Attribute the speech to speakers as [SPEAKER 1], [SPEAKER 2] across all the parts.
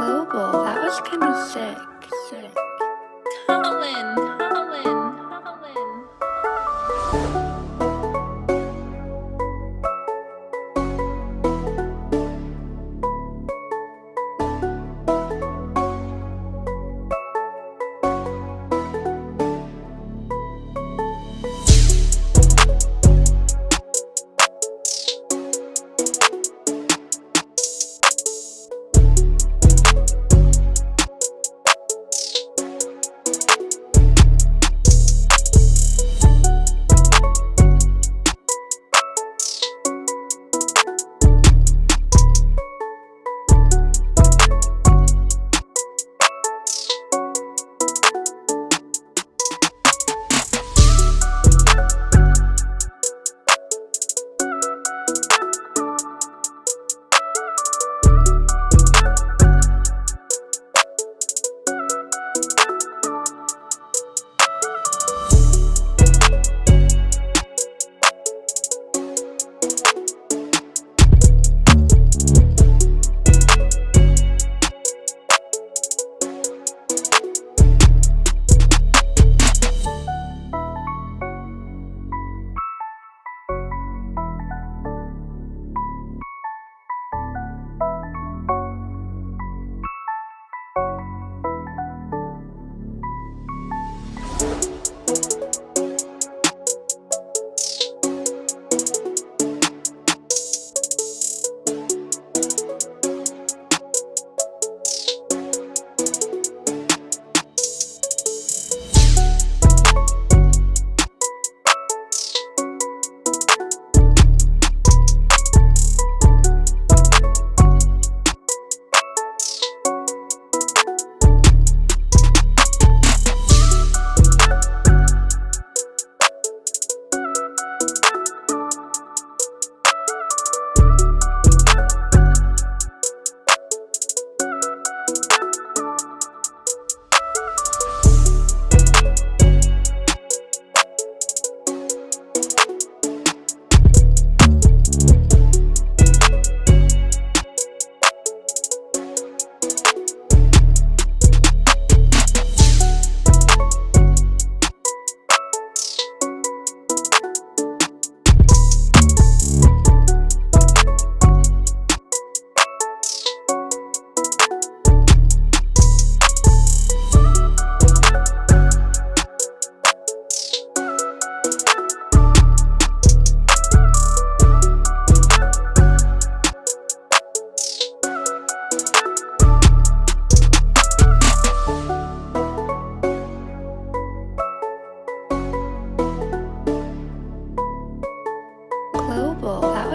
[SPEAKER 1] global. That was kind of sick. Sick.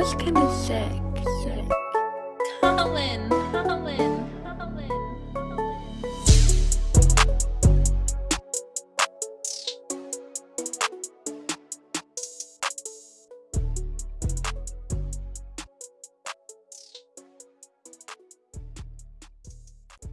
[SPEAKER 1] was kinda sick. sick.
[SPEAKER 2] Colin, Colin, Colin.